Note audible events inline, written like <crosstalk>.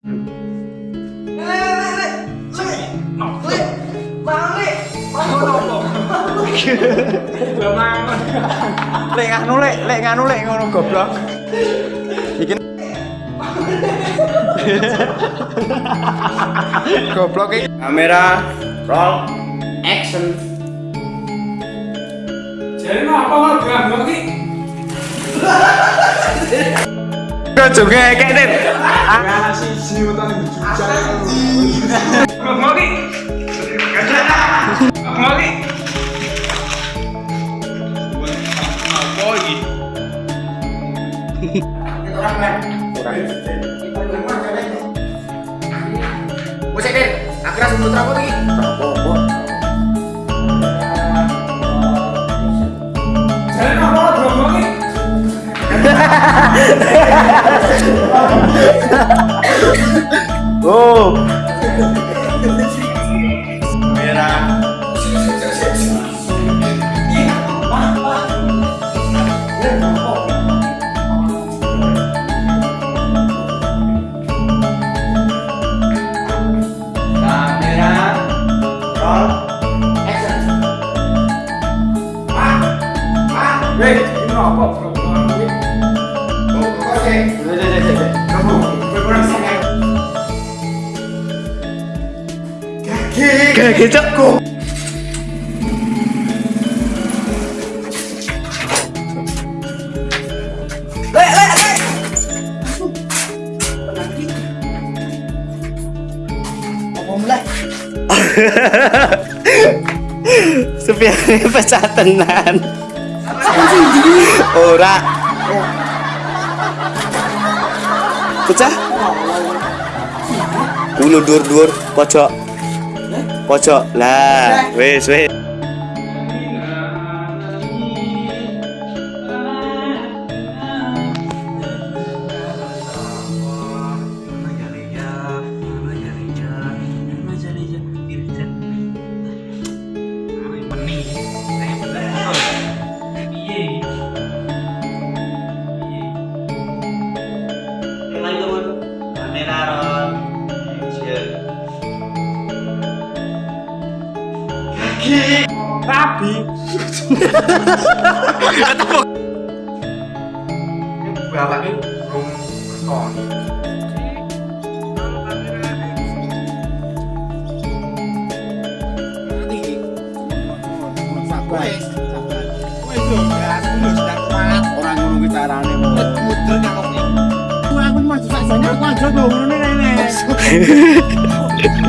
Lek nganu lek, lek nganu lek ngono goblok. Iki goblok iki. Kamera roll action. Jadi apa nggak gabung ki? Juga kayak dit. Ya siji utang ki. Gabung ki. Apa iki? Wes Dit, akhirnya sebelum lagi. Jadi Kamera. Kamera roll action. Weh, ini apa gabung ki? Kayak kecap kok. Sepiane pecah tenan. Ora. Pecah? Dulu dur dur pojok. Pojok. Lah, wis wis. Rabi. Ini belum berkon. Orang ngono carane. Mudel. Aku mah susah aku aja ngono. <laughs>